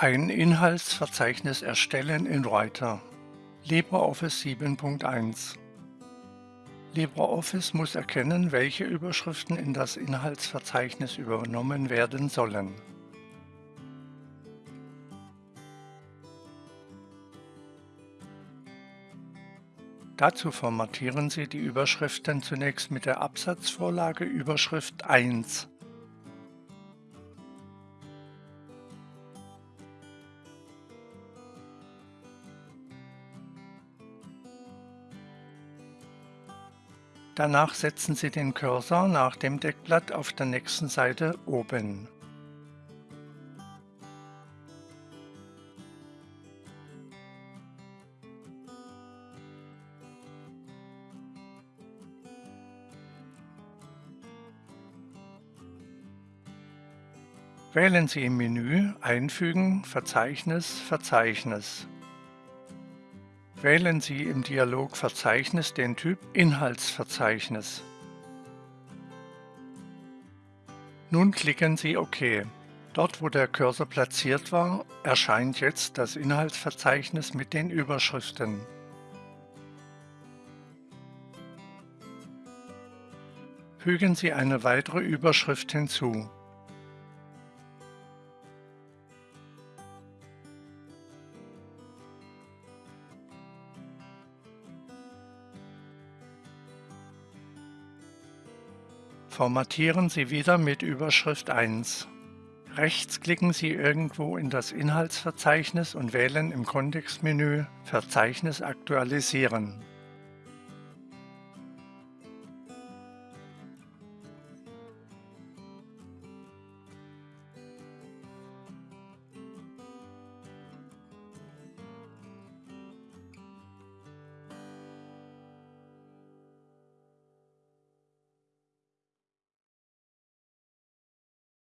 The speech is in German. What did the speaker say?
Ein Inhaltsverzeichnis erstellen in Writer LibreOffice 7.1 LibreOffice muss erkennen, welche Überschriften in das Inhaltsverzeichnis übernommen werden sollen. Dazu formatieren Sie die Überschriften zunächst mit der Absatzvorlage Überschrift 1. Danach setzen Sie den Cursor nach dem Deckblatt auf der nächsten Seite oben. Wählen Sie im Menü Einfügen, Verzeichnis, Verzeichnis. Wählen Sie im Dialog Verzeichnis den Typ Inhaltsverzeichnis. Nun klicken Sie OK. Dort, wo der Cursor platziert war, erscheint jetzt das Inhaltsverzeichnis mit den Überschriften. Fügen Sie eine weitere Überschrift hinzu. Formatieren Sie wieder mit Überschrift 1. Rechts klicken Sie irgendwo in das Inhaltsverzeichnis und wählen im Kontextmenü Verzeichnis aktualisieren.